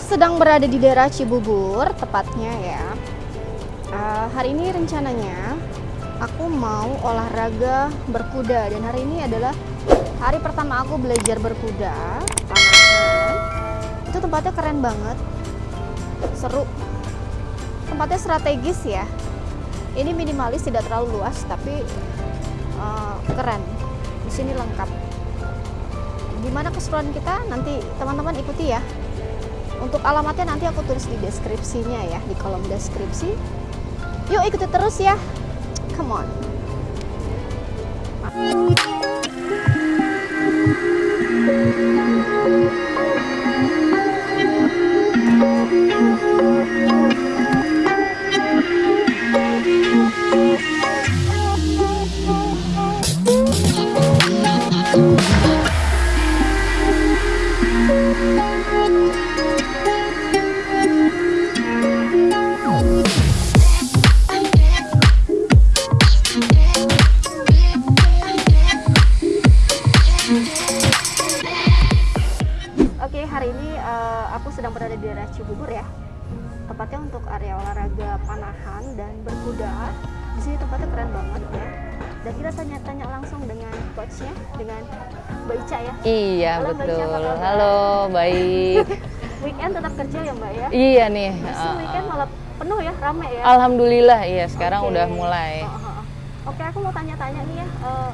sedang berada di daerah Cibubur Tepatnya ya. Uh, Hari ini rencananya Aku mau olahraga berkuda Dan hari ini adalah hari pertama aku belajar berkuda. Itu tempatnya keren banget. Seru. Tempatnya strategis ya. Ini minimalis tidak terlalu luas tapi uh, keren. Di sini lengkap. Gimana keseruan kita? Nanti teman-teman ikuti ya untuk alamatnya nanti aku tulis di deskripsinya ya di kolom deskripsi. Yuk ikuti terus ya. Come on Halo, baik. Weekend tetap kerja ya Mbak ya. iya nih. Masih uh, weekend malah penuh ya, rame ya. Alhamdulillah iya sekarang Oke. udah mulai. Oh, oh, oh. Oke, aku mau tanya-tanya nih ya. eh,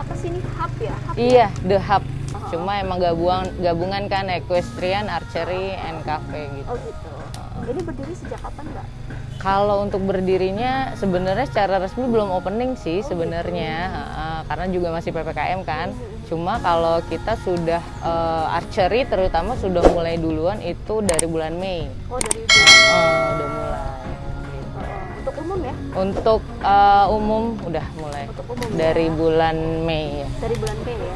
apa sih ini hub ya? Hub ya? Iya, The Hub. Oh, Cuma emang gabungan gabungan kan equestrian, archery, and cafe gitu. Oh gitu. Ini berdiri sejak kapan Mbak? Kalau untuk berdirinya sebenarnya secara resmi belum opening sih Oh, sebenarnya gitu. uh, karena juga masih PPKM kan. Mhm. Cuma kalau kita sudah uh, archery terutama sudah mulai duluan itu dari bulan Mei. Oh dari Uh, udah mulai. untuk umum ya? Untuk uh, umum udah mulai Untuk umum dari ya. bulan Mei ya. dari bulan Mei ya.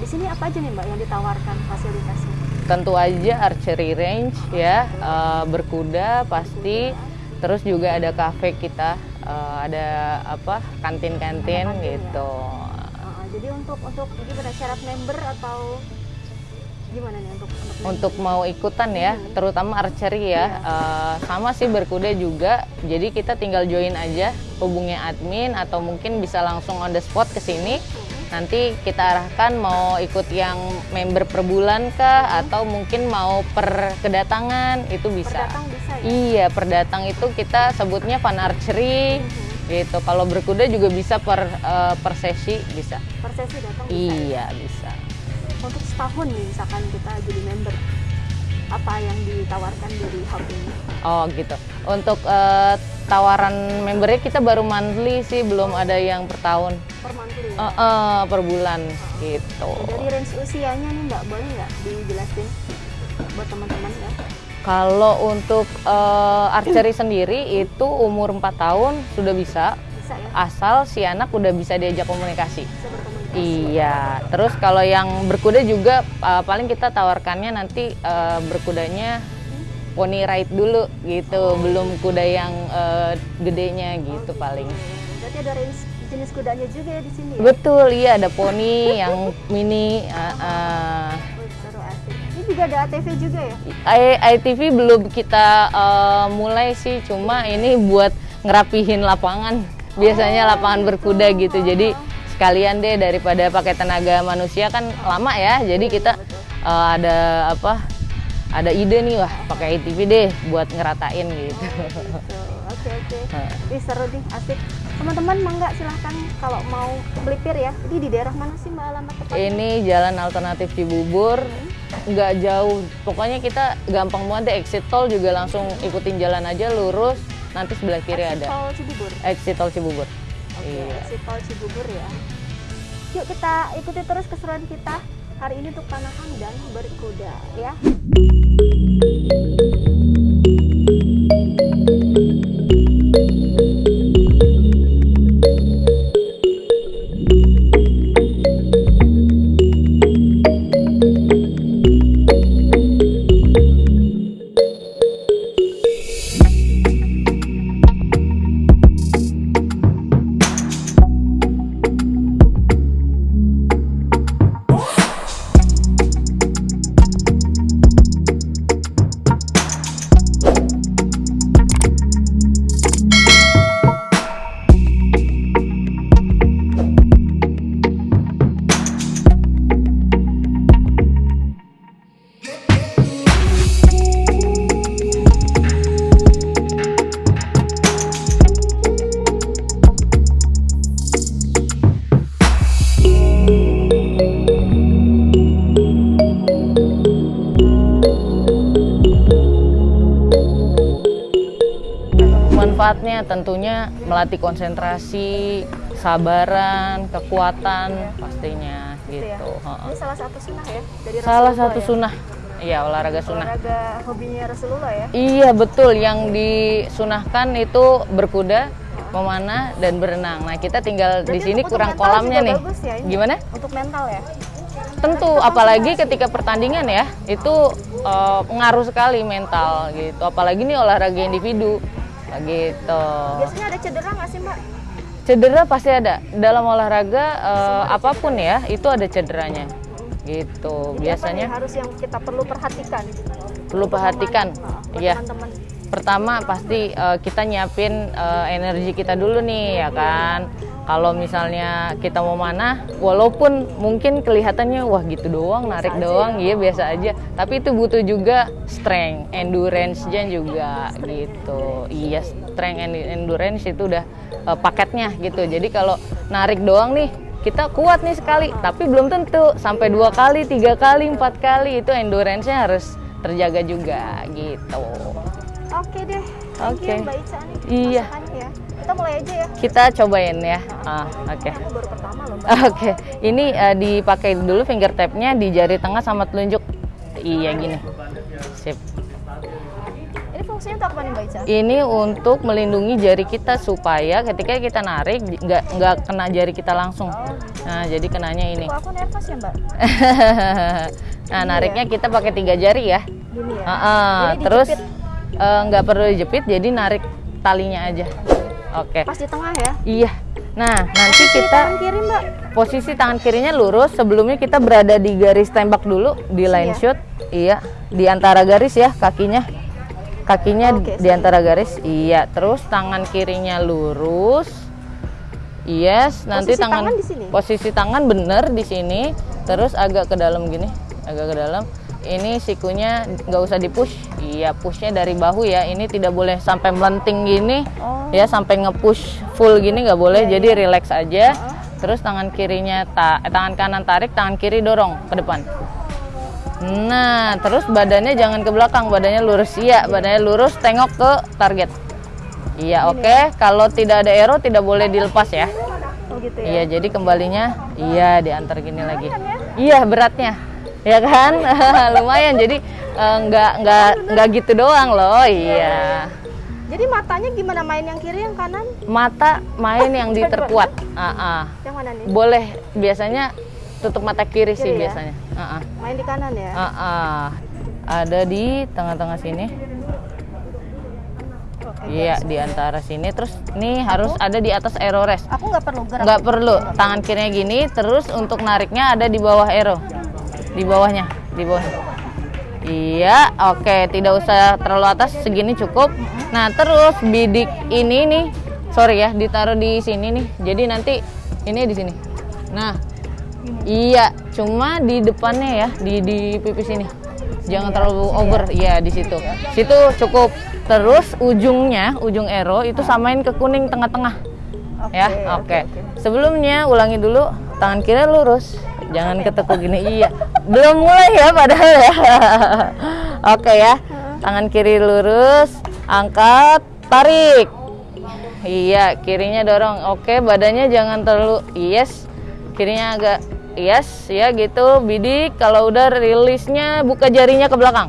Di sini apa aja nih Mbak yang ditawarkan fasilitasnya? Tentu aja archery range ya, uh, berkuda pasti. Terus juga ada cafe kita, uh, ada apa kantin-kantin Ada kantin ya? Jadi untuk untuk gimana syarat member atau gimana nih untuk untuk, Untuk mau ikutan ya, Hmm. terutama archery Iya. ya, uh, sama sih berkuda juga. Jadi kita tinggal join aja, hubungi admin atau mungkin bisa langsung on the spot ke sini. Mhm. Nanti kita arahkan mau ikut yang member per bulan kah atau mungkin mau per kedatangan itu bisa. Pendatang bisa ya? Iya, per datang itu kita sebutnya fun archery Mhm. Gitu. Kalau berkuda juga bisa per eh, per sesi bisa. Per sesi datang bisa. ya? Iya, bisa. Untuk setahun nih misalkan kita jadi member apa yang ditawarkan dari hub ini? Oh, gitu. Untuk eh, tawaran membernya kita baru monthly sih, belum ada yang per tahun. Per monthly ya? Eh, eh, per bulan gitu. Dari range usianya nih Mbak, boleh nggak dijelasin buat teman-teman ya? Kalau untuk eh, archery sendiri itu umur 4 tahun sudah bisa Bisa ya? asal si anak udah bisa diajak komunikasi. Bisa. Iya, terus kalau yang berkuda juga uh, paling kita tawarkannya nanti uh, berkudanya pony ride dulu gitu, belum kuda yang uh, gedenya gitu paling. Berarti ada range jenis kudanya juga ya di sini ya? Betul, iya ada pony yang mini. uh, uh. Juga ada ATV juga ya? I- ITV belum kita uh, mulai sih, cuma ini buat ngerapihin lapangan. Biasanya lapangan berkuda gitu, jadi sekalian deh daripada pakai tenaga manusia kan lama ya, jadi kita uh, ada apa? Ada ide nih wah pakai ITV deh buat ngeratain gitu. Gitu. Oke oke. Ih seru nih, asik. Teman-teman mangga silahkan kalau mau melipir ya. Ini di daerah mana sih Mbak alamat tepatnya? Ini jalan alternatif Cibubur, nggak jauh. Pokoknya kita gampang banget deh exit tol juga langsung ikutin jalan aja lurus. Nanti sebelah kiri Exit ada Tol Cibubur. exit tol Cibubur. Oke, Iya. exit tol Cibubur ya. Yuk kita ikuti terus keseruan kita hari ini untuk panahan dan berkuda ya. Manfaatnya tentunya melatih konsentrasi, sabaran, kekuatan pastinya Gitu ya. gitu. Ini salah satu sunnah ya dari Salah Rasulullah satu ya? sunnah. Iya, olahraga sunnah. Olahraga hobinya Rasulullah ya. Iya, betul. Yang disunahkan itu berkuda, memanah dan berenang. Nah, kita tinggal di Berarti sini untuk kurang kolamnya nih. bagus ya ini? Gimana? Untuk mental ya. Tentu, apalagi ketika pertandingan ya, itu eh, pengaruh sekali mental gitu. Apalagi nih olahraga individu, gitu. Biasanya ada cedera nggak sih mbak? Cedera pasti ada. Dalam olahraga eh, apa pun ya, itu ada cederanya, gitu. Jadi apa Biasanya harus yang kita perlu perhatikan. perlu perhatikan, ya. teman-teman. Pertama pasti eh, kita nyiapin eh, energi kita dulu nih, ya kan. Kalau misalnya kita mau mana, walaupun mungkin kelihatannya wah gitu doang, narik aja doang, iya biasa aja. Tapi itu butuh juga strength, endurance-nya juga gitu. Iya, strength and endurance itu udah eh, paketnya gitu. Jadi kalau narik doang nih, kita kuat nih sekali, tapi belum tentu sampai dua kali, tiga kali, empat kali itu endurance-nya harus terjaga juga gitu. Oke deh. Thank Oke. you Mbak Ica nih. Iya. masakannya ya. Kita mulai aja ya. Kita cobain ya. Ah, oke. Aku baru pertama loh Mbak. Oke, ini eh, dipakai dulu finger tap-nya di jari tengah sama telunjuk. Iya gini. Sip. Ini fungsinya untuk apa nih Mbak Ica? Ini untuk melindungi jari kita supaya ketika kita narik nggak nggak kena jari kita langsung. Nah, jadi kenanya ini. Kok aku nervous ya Mbak? nah, nariknya kita pakai tiga jari ya. Gini ya. Ah. Jadi terus eh, nggak perlu dijepit, jadi narik talinya aja. Oke. pas di tengah ya. Iya. Nah, nanti Di kita tangan kiri Mbak. posisi tangan kirinya lurus sebelumnya kita berada di garis tembak dulu di line ya? shoot iya di antara garis ya kakinya kakinya Oke, di antara garis iya terus tangan kirinya lurus yes nanti Posisi tangan, tangan di sini? posisi tangan bener di sini terus agak ke dalam gini agak ke dalam ini sikunya nggak usah dipush. Iya pushnya dari bahu ya. Ini tidak boleh sampai melenting gini. Oh. ya sampai nge-push full gini nggak boleh. Iya, jadi relax aja. Terus tangan kirinya ta eh, tangan kanan tarik tangan kiri dorong ke depan. Nah terus badannya jangan ke belakang. Badannya lurus. Iya badannya lurus. Tengok ke target. Iya oke. Kalau tidak ada arrow tidak boleh dilepas ya. Oh gitu ya. iya jadi kembalinya iya diantar gini lagi. Iya beratnya ya kan lumayan jadi eh, nggak nggak nggak gitu doang loh iya Jadi matanya gimana main yang kiri yang kanan? mata main yang diterkuat Ah, ah. Yang mana nih? boleh biasanya tutup mata kiri, sih Kiri ya? biasanya Ah, ah. Main di kanan ya. Ah, ah. ada di tengah-tengah sini iya di antara sini terus nih harus ada di atas arrow rest Aku nggak perlu gerak. nggak perlu tangan kirinya gini terus untuk nariknya ada di bawah arrow di bawahnya di bawah. Iya oke tidak usah terlalu atas segini cukup. Nah terus bidik ini nih sorry ya ditaruh di sini nih. Jadi nanti ini di sini. Nah iya cuma di depannya ya di di pipis ini. Jangan terlalu over iya di situ. Situ cukup. Terus ujungnya ujung arrow itu samain ke kuning tengah-tengah. Oke, ya oke. sebelumnya ulangi dulu tangan kiri lurus jangan ketekuk gini. Iya. Belum mulai ya padahal ya. Oke ya. Tangan kiri lurus. Angkat. Tarik. Iya kirinya dorong. Oke badannya jangan terlalu yes. Kirinya agak yes ya gitu. Bidik kalau udah rilisnya buka jarinya ke belakang.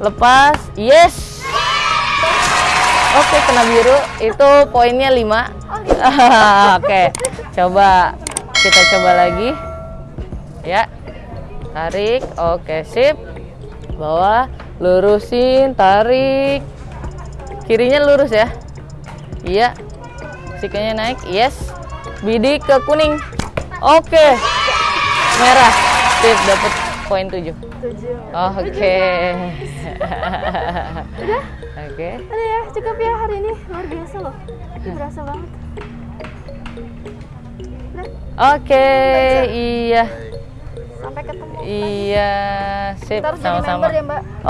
Lepas. Yes. Oke, kena biru. Itu poinnya 5. Oke. Coba kita coba lagi. Ya. Tarik. Oke, sip. Bawah, lurusin, tarik. Kirinya lurus ya. Iya. Sikanya naik. Yes. Bidik ke kuning. Oke. Merah. Sip, dapat poin 7. Tujuh. Oke. Oke. Udah ya, cukup ya hari ini. Luar biasa loh. Berasa banget. Oke, iya. sampai ketemu. Iya, sip sama-sama. ya.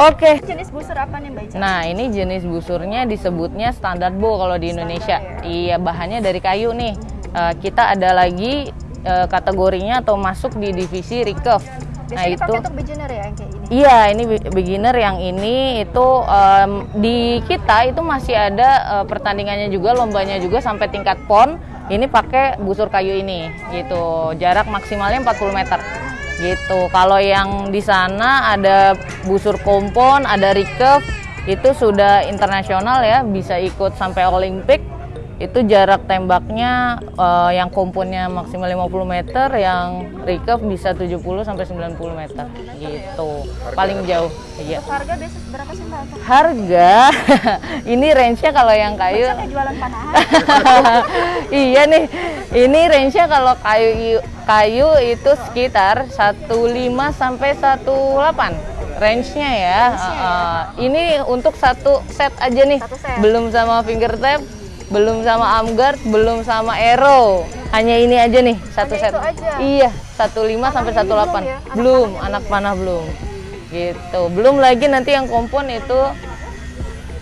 Oke. Jenis busur apa nih Mbak Ica? Nah, ini jenis busurnya disebutnya standar bow kalau di Indonesia. Standar Iya, bahannya dari kayu nih. Eh, kita ada lagi eh, kategorinya atau masuk di divisi recurve. Biasanya itu dipakai untuk beginner ya yang kayak ini. Iya, ini be- beginner yang ini itu em, di kita itu masih ada eh, pertandingannya juga, lombanya juga sampai tingkat pon. Ini pakai busur kayu ini, gitu. Jarak maksimalnya 40 meter, gitu. Kalau yang di sana ada busur kompon, ada recurve, itu sudah internasional ya, bisa ikut sampai Olimpik. Itu jarak tembaknya eh, yang komponnya maksimal 50 meter, yang recurve bisa 70 sampai 90 meter gitu. Paling jauh. Iya. Harga biasa berapa sih Mbak? Harga ini range-nya kalau yang kayu kayak jualan panahan. iya nih. Ini range-nya kalau kayu kayu itu sekitar 15 sampai 18 range-nya ya. Uh, ini untuk satu set aja nih. Satu set. Belum sama finger tap, belum sama arm guard, belum sama arrow. Hanya ini aja nih satu Hanya set. itu aja? Iya, 15 sampai 18. belum ya? Anak Belum, anak panah belum. Gitu. Belum lagi nanti yang kompon itu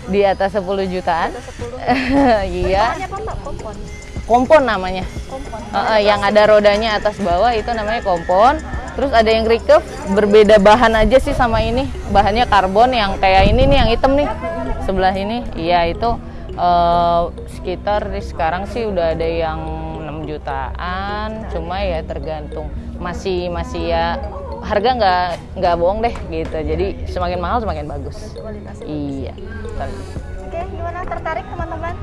di atas 10 jutaan. Ada 10. iya, apa Mbak? Kompon. kompon namanya. Kompon. Eh, eh, yang ada rodanya atas bawah itu namanya kompon. Terus ada yang recurve, berbeda bahan aja sih sama ini. Bahannya karbon yang kayak ini nih, yang hitam nih. Sebelah ini, iya itu eh, sekitar di sekarang sih udah ada yang 6 jutaan. Cuma ya tergantung. Masih masih ya harga nggak nggak bohong deh gitu. Jadi semakin mahal semakin bagus. Iya. betul. Oke, gimana tertarik teman-teman?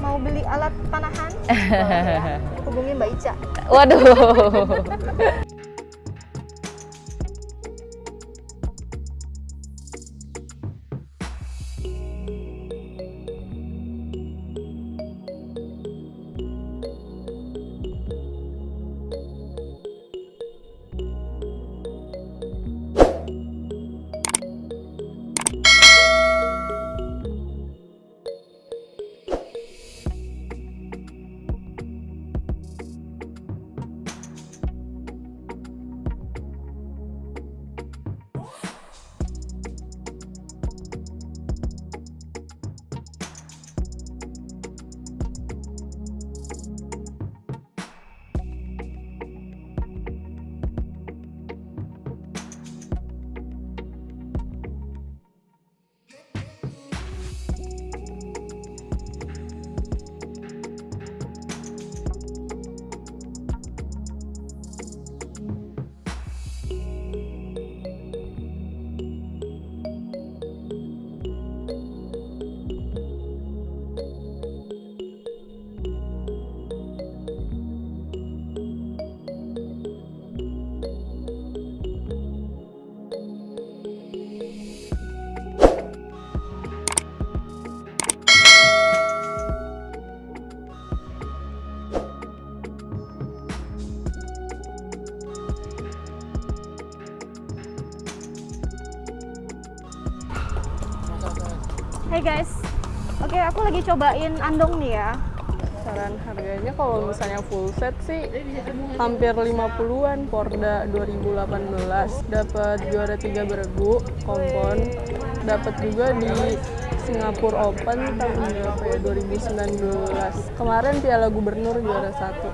Mau beli alat panahan? Ya. Hubungi Mbak Ica. Waduh. Hey guys, oke aku lagi cobain andong nih ya. Saran harganya kalau misalnya full set sih hampir 50-an Porda 2018 dapat juara 3 beregu kompon. Dapat juga di Singapura Open tahun ya? 2019 kemarin Piala Gubernur juara satu